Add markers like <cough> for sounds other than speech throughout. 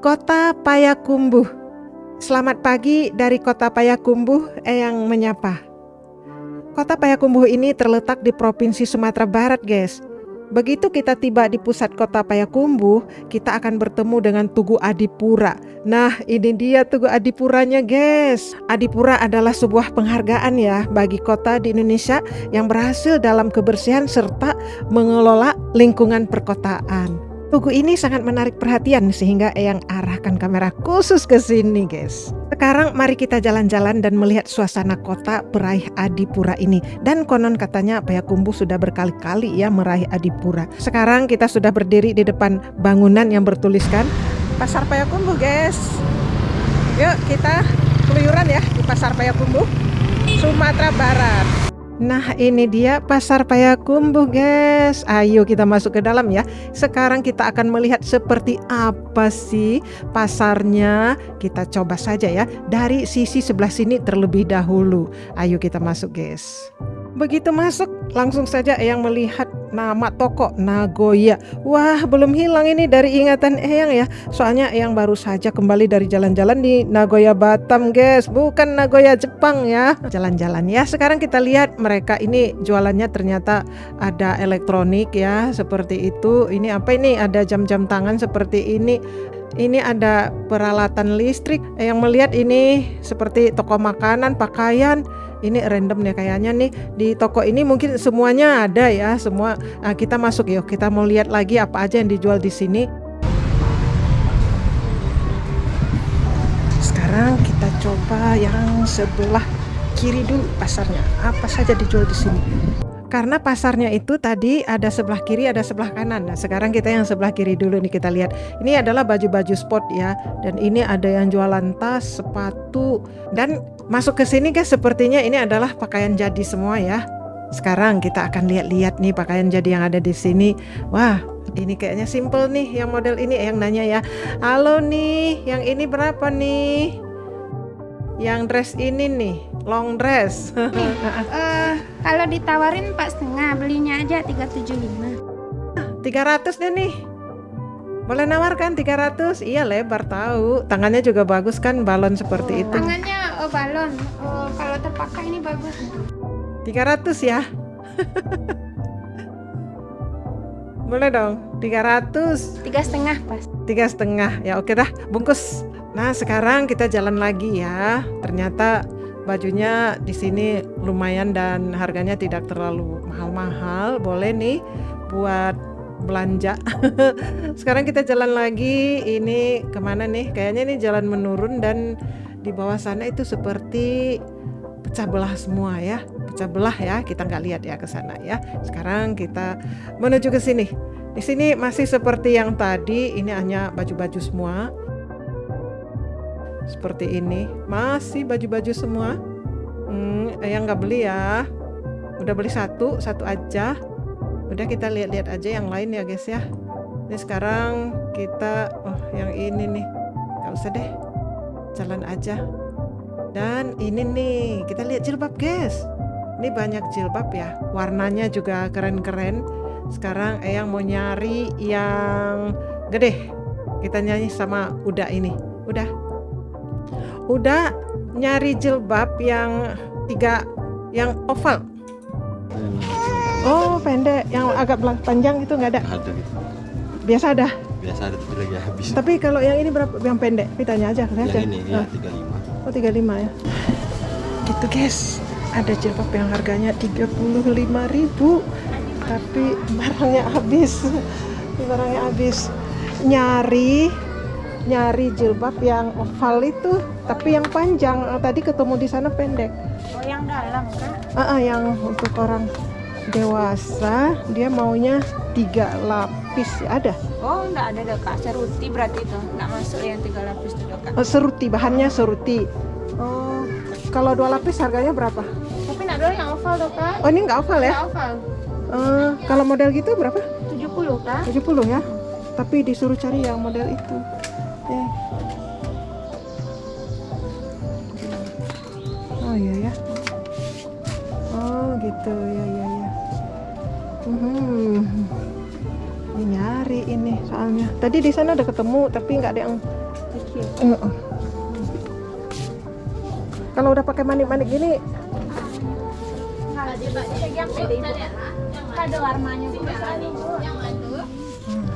Kota Payakumbuh. Selamat pagi dari Kota Payakumbuh, Eyang menyapa. Kota Payakumbuh ini terletak di Provinsi Sumatera Barat, guys. Begitu kita tiba di pusat kota Payakumbuh, kita akan bertemu dengan Tugu Adipura. Nah, ini dia Tugu Adipuranya, guys. Adipura adalah sebuah penghargaan ya bagi kota di Indonesia yang berhasil dalam kebersihan serta mengelola lingkungan perkotaan. Tugu ini sangat menarik perhatian sehingga Eyang arahkan kamera khusus ke sini guys. Sekarang mari kita jalan-jalan dan melihat suasana kota peraih Adipura ini. Dan konon katanya Payakumbuh sudah berkali-kali ya meraih Adipura. Sekarang kita sudah berdiri di depan bangunan yang bertuliskan Pasar Payakumbuh guys. Yuk kita keluyuran ya di Pasar Payakumbuh, Sumatera Barat. Nah ini dia pasar Payakumbuh guys. Ayo kita masuk ke dalam ya. Sekarang kita akan melihat seperti apa sih pasarnya. Kita coba saja ya. Dari sisi sebelah sini terlebih dahulu. Ayo kita masuk guys Begitu masuk langsung saja Eyang melihat nama toko Nagoya. Wah belum hilang ini dari ingatan Eyang ya. Soalnya Eyang baru saja kembali dari jalan-jalan di Nagoya Batam guys. Bukan Nagoya Jepang ya. Jalan-jalan ya. Sekarang kita lihat mereka ini jualannya ternyata ada elektronik ya Seperti itu. Ini apa ini? Ada jam-jam tangan seperti ini. Ini ada peralatan listrik. Yang melihat ini seperti toko makanan pakaian ini random nih kayaknya nih. Di toko ini mungkin semuanya ada ya. Semua nah, kita masuk yuk. Kita mau lihat lagi apa aja yang dijual di sini. Sekarang kita coba yang sebelah kiri dulu pasarnya. Apa saja dijual di sini karena pasarnya itu tadi ada sebelah kiri ada sebelah kanan. Nah sekarang kita yang sebelah kiri dulu nih kita lihat. Ini adalah baju-baju sport ya. Dan ini ada yang jualan tas sepatu. Dan masuk ke sini guys sepertinya ini adalah pakaian jadi semua ya. Sekarang kita akan lihat-lihat nih pakaian jadi yang ada di sini. Wah ini kayaknya simple nih yang model ini yang nanya ya. Halo nih yang ini berapa nih yang dress ini nih long dress. Uh, <laughs> kalau ditawarin empat setengah belinya aja 375 300 deh nih. Boleh nawarkan 300 iya lebar tahu. Tangannya juga bagus kan balon seperti oh, itu. tangannya oh, balon. Oh, kalau terpakai ini bagus. 300 ya? <laughs> Boleh dong 300 tiga setengah pas tiga setengah. Ya oke dah. Bungkus Nah, sekarang kita jalan lagi ya. Ternyata bajunya di sini lumayan dan harganya tidak terlalu mahal-mahal. Boleh nih buat belanja. <laughs> sekarang kita jalan lagi. Ini ke mana nih? Kayaknya ini jalan menurun dan di bawah sana itu seperti pecah belah semua ya. Pecah belah ya. Kita nggak lihat ya ke sana ya. Sekarang kita menuju ke sini. Di sini masih seperti yang tadi. Ini hanya baju-baju semua seperti ini. Masih baju-baju semua? Hmm, yang nggak beli ya? Udah beli satu satu aja. Udah kita lihat-lihat aja yang lain ya guys ya. Ini sekarang kita oh yang ini nih. Nggak usah deh. Jalan aja. Dan ini nih kita lihat jilbab guys. Ini banyak jilbab ya. Warnanya juga keren-keren. Sekarang Eyang mau nyari yang gede. Kita nyanyi sama udah ini. Udah udah nyari jilbab yang tiga yang oval. Oh pendek. Yang agak panjang itu nggak ada? Ada gitu. Biasa ada? Biasa ada tapi lagi habis. Tapi kalau yang ini berapa? Yang pendek. Pitanya aja yang aja. ini ya tiga lima. Oh tiga lima ya. Gitu guys. Ada jilbab yang harganya tiga puluh lima ribu. Tapi barangnya habis. <laughs> Barangnya habis. Nyari nyari jilbab yang oval itu tapi yang panjang tadi ketemu di sana pendek. Oh yang dalam kan uh, uh, yang untuk orang dewasa dia maunya tiga lapis ada? Oh enggak ada deh kak seruti berarti itu. Enggak masuk yang tiga lapis itu kak. Oh, seruti bahannya seruti. Oh. Kalau dua lapis harganya berapa? Tapi enggak dua yang oval kak. Oh ini enggak oval ya? Enggak oval. Uh, kalau model gitu berapa? 70 kak. 70 ya? Tapi disuruh cari yang model itu. Ya oh iya ya oh gitu ya ya ya hmm ini nyari ini soalnya tadi di sana ada ketemu tapi nggak ada yang kecil. Mm-mm. Kalau udah pakai manik-manik gini. Ada warnanya.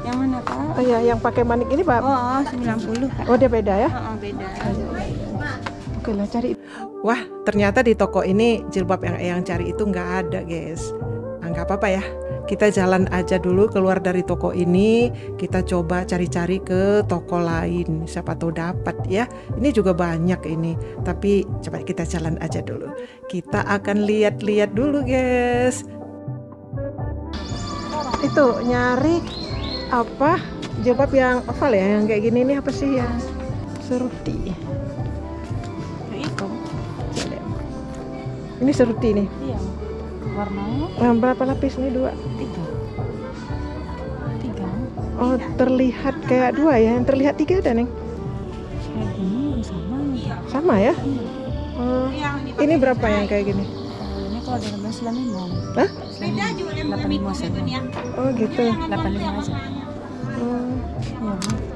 Yang mana kak? oh ya yang pakai manik ini pak, Oh, 90 kak. oh dia beda ya? Oh, beda. Lah cari. Wah ternyata di toko ini jilbab yang yang cari itu nggak ada guys. Nah, apa-apa ya. Kita jalan aja dulu keluar dari toko ini. Kita coba cari-cari ke toko lain. Siapa tahu dapat ya. Ini juga banyak ini. Tapi coba kita jalan aja dulu. Kita akan lihat-lihat dulu guys. Itu nyari apa jilbab yang oval ya yang kayak gini ini apa sih yang seruti ini seruti nih Iya. Warnanya Nah, berapa lapis nih dua tiga. Tiga. oh terlihat kayak dua ya yang terlihat tiga ada neng Kayak gini sama. sama ya Oh, ini berapa yang kayak gini Ini kalau ada 16 lima. Hah? Yang 85 saja. oh gitu 85 aja. Oh, Iya,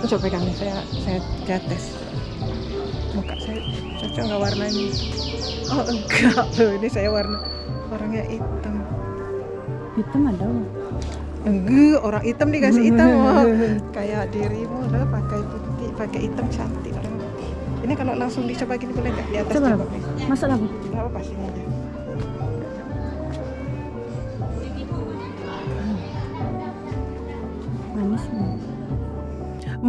Coba pegang nih saya saya tes muka saya cocok nggak warnanya? Oh enggak <laughs> loh ini saya warna warnanya hitam. Hitam ada. Enggak orang hitam dikasih hitam <laughs> oh. kayak dirimu lah pakai putih pakai hitam cantik orang ini kalau langsung dicoba gini boleh nggak? Di atas Coba, coba nih. Masuk Bu. nggak apa-apa sini aja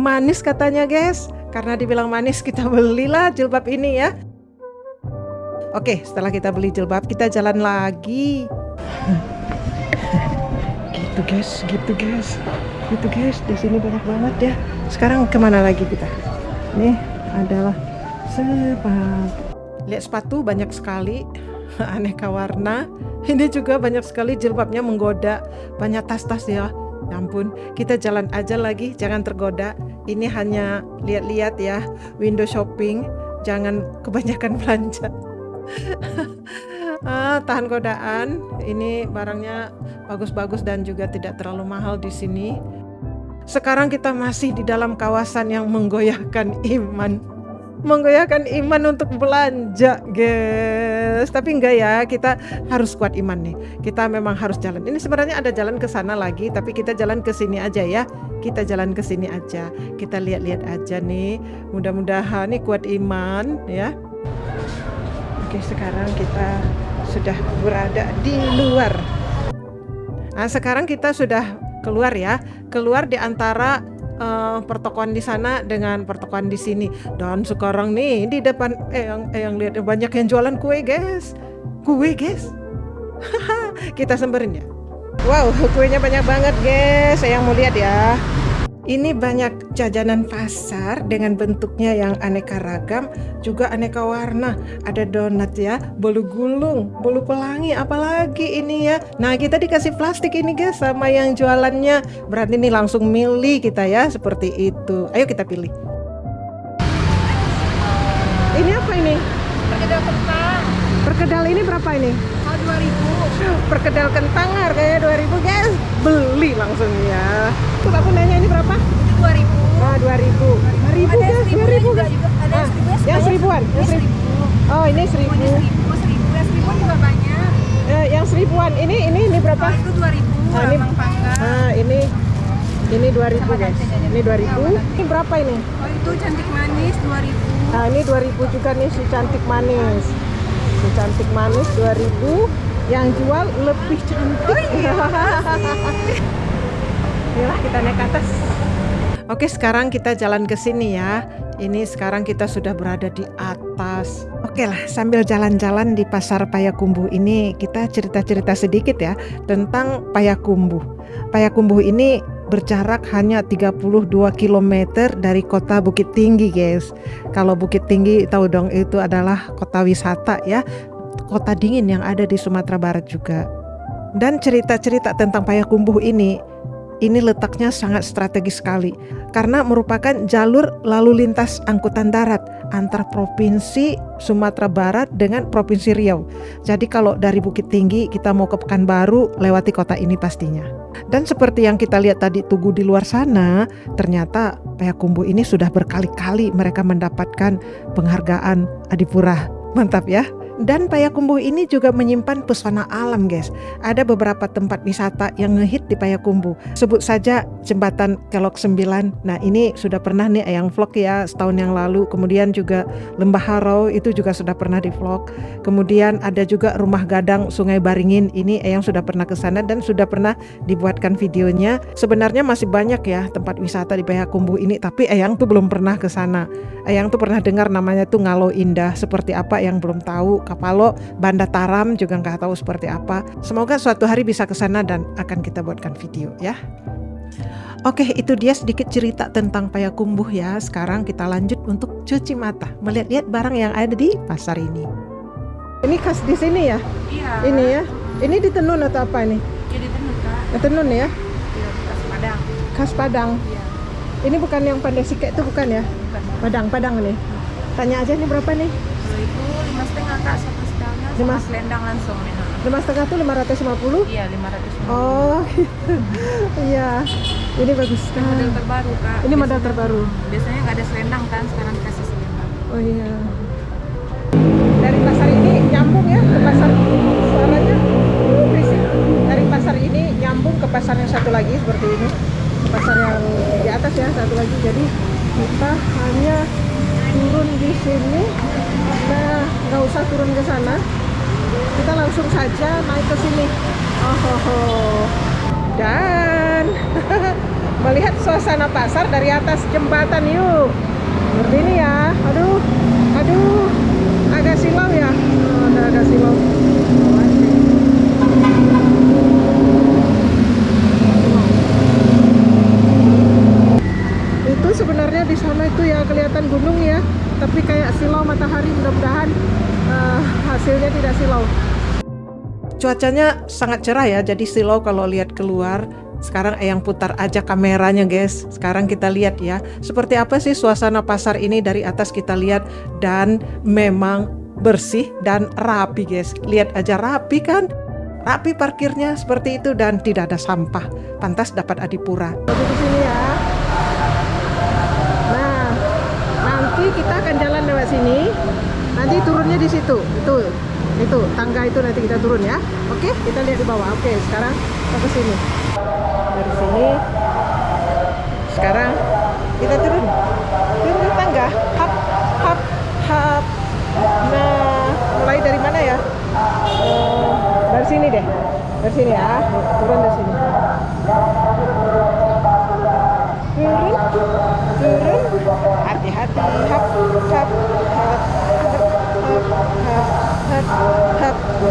manis katanya guys. Karena dibilang manis kita belilah jilbab ini ya. Oke setelah kita beli jilbab kita jalan lagi. Gitu guys. Gitu guys. Gitu guys. Di sini banyak banget ya. Sekarang ke mana lagi kita? Nih adalah sepatu. Lihat sepatu banyak sekali. <laughs> Aneka warna. Ini juga banyak sekali jilbabnya menggoda. Banyak tas-tas ya. Ya ampun, kita jalan aja lagi, jangan tergoda. Ini hanya lihat-lihat ya, window shopping, jangan kebanyakan <laughs> belanja. ah, tahan godaan. Ini barangnya bagus-bagus dan juga tidak terlalu mahal di sini. Sekarang kita masih di dalam kawasan yang menggoyahkan iman. Menggoyahkan iman untuk belanja, guys. Tapi enggak ya, kita harus kuat iman nih. Kita memang harus jalan. Ini sebenarnya ada jalan ke sana lagi, tapi kita jalan ke sini aja ya. Kita jalan ke sini aja. Kita lihat-lihat aja nih. Mudah-mudahan nih kuat iman ya. Oke, sekarang kita sudah berada di luar. Nah, sekarang kita sudah keluar ya. Keluar di antara eh, pertokoan di sana dengan pertokoan di sini. Dan sekarang nih di depan eh yang eh, yang lihat banyak yang jualan kue, guys. Kue, guys. <laughs> kita semberin ya. Wow, kuenya banyak banget, guys. Saya mau lihat ya. Ini banyak jajanan pasar dengan bentuknya yang aneka ragam, juga aneka warna. Ada donat ya, bolu gulung, bolu pelangi, apalagi ini ya. Nah, kita dikasih plastik ini guys sama yang jualannya. Berarti ini langsung milih kita ya, seperti itu. Ayo kita pilih. Ini apa ini? Perkedel kentang. Perkedel ini berapa ini? Oh, 2000. Perkedel kentang harganya 2000 guys. Beli langsung ya. Terus aku nanya ini berapa? 2000. Ah, 2000. 5000 Ada yang guys, seribu 2000 juga, guys. Ada Ah, seribu, yang seribuan, yang seribu. seribu. Oh, ini 1000. Ini seribu, seribu. Yang seribu juga banyak. Eh, yang seribuan. Ini ini ini berapa? Kalau itu 2000. Ah, ini-. Ah, ini ini 2000 guys. Ini 2000. Ini berapa ini? Oh, itu cantik manis 2000. Nah, ini 2000 juga nih si cantik manis. Si cantik manis 2000. Yang jual lebih cantik. <laughs> Inilah kita naik ke atas. Oke, sekarang kita jalan ke sini ya. Ini sekarang kita sudah berada di atas. Oke lah, sambil jalan-jalan di pasar Payakumbuh ini, kita cerita-cerita sedikit ya tentang Payakumbuh. Payakumbuh ini berjarak hanya 32 km dari kota Bukit Tinggi, guys. Kalau Bukit Tinggi tahu dong itu adalah kota wisata ya, kota dingin yang ada di Sumatera Barat juga. Dan cerita-cerita tentang Payakumbuh ini ini letaknya sangat strategis sekali karena merupakan jalur lalu lintas angkutan darat antar provinsi Sumatera Barat dengan provinsi Riau. Jadi kalau dari Bukit Tinggi kita mau ke Pekanbaru lewati kota ini pastinya. Dan seperti yang kita lihat tadi Tugu di luar sana, ternyata Payakumbuh ini sudah berkali-kali mereka mendapatkan penghargaan Adipura. Mantap ya. Dan Payakumbuh ini juga menyimpan pesona alam guys. Ada beberapa tempat wisata yang ngehit di Payakumbuh. Sebut saja jembatan Kelok 9. Nah ini sudah pernah nih yang vlog ya setahun yang lalu. Kemudian juga Lembah Harau itu juga sudah pernah di vlog. Kemudian ada juga Rumah Gadang Sungai Baringin. Ini yang sudah pernah ke sana dan sudah pernah dibuatkan videonya. Sebenarnya masih banyak ya tempat wisata di Payakumbuh ini. Tapi Eyang tuh belum pernah ke sana. Eyang tuh pernah dengar namanya tuh Ngalo Indah. Seperti apa yang belum tahu Kapalo, Banda Taram juga nggak tahu seperti apa. Semoga suatu hari bisa ke sana dan akan kita buatkan video ya. Oke, itu dia sedikit cerita tentang Payakumbuh ya. Sekarang kita lanjut untuk cuci mata, melihat-lihat barang yang ada di pasar ini. Ini khas di sini ya? Iya. Ini ya. Ini di tenun atau apa ini? Jadi tenun kak. Tenun ya? Iya, bekas Padang. Khas Padang. Iya. Ini bukan yang pandai sikek itu bukan ya? Bukan. Padang, Padang nih. Tanya aja nih berapa nih? Itu lima setengah kak Lima. selendang langsung nih. ha. Lima setengah tuh 550? Iya lima ratus. Oh, <laughs> iya. Ini bagus. Ini model terbaru kak. Ini model terbaru. Biasanya nggak ada selendang kan, sekarang dikasih selendang. Oh iya. Dari pasar ini nyambung ya ke pasar suaranya uh, berisik. Dari pasar ini nyambung ke pasar yang satu lagi seperti ini. Pasar yang di atas ya satu lagi. Jadi kita hanya turun di sini. Nah, nggak usah turun ke sana. Kita langsung saja naik ke sini. Oh, ho, ho. Dan <laughs> melihat suasana pasar dari atas jembatan yuk. Seperti ini ya. Aduh, aduh, agak silau ya. Oh, agak silau. Itu sebenarnya di sana itu ya kelihatan gunung ya, tapi kayak silau matahari. Mudah-mudahan hasilnya tidak silau. Cuacanya sangat cerah ya, jadi silau kalau lihat keluar. Sekarang Eyang putar aja kameranya guys. Sekarang kita lihat ya, seperti apa sih suasana pasar ini dari atas kita lihat dan memang bersih dan rapi guys. Lihat aja rapi kan? Rapi parkirnya seperti itu dan tidak ada sampah. Pantas dapat adipura. Di sini ya. Nah, nanti kita akan jalan lewat sini. Nanti turunnya di situ. Itu, itu tangga itu nanti kita turun ya. Oke, kita lihat di bawah. Oke, sekarang kita ke sini. Dari sini. Sekarang kita turun. Turun tangga. Hap, hap, hap. Nah, mulai dari mana ya? Eh, dari sini deh. Dari sini ya. Turun dari sini. Turun, turun. Hati-hati. Hap, hap, hap, hap, hap, hap, hap.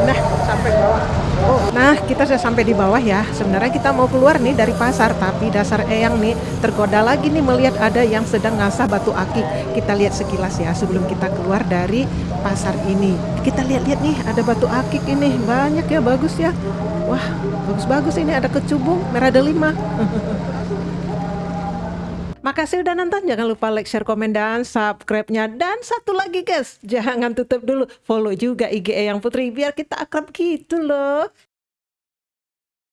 Nah, sampai bawah. Oh, nah kita sudah sampai di bawah ya. Sebenarnya kita mau keluar nih dari pasar, tapi dasar Eyang nih tergoda lagi nih melihat ada yang sedang ngasah batu akik. Kita lihat sekilas ya sebelum kita keluar dari pasar ini. Kita lihat-lihat nih ada batu akik ini banyak ya bagus ya. Wah bagus-bagus ini ada kecubung merah delima. <laughs> Makasih udah nonton, jangan lupa like, share, komen, dan subscribe-nya. Dan satu lagi guys, jangan tutup dulu, follow juga IG Eyang Putri biar kita akrab gitu loh.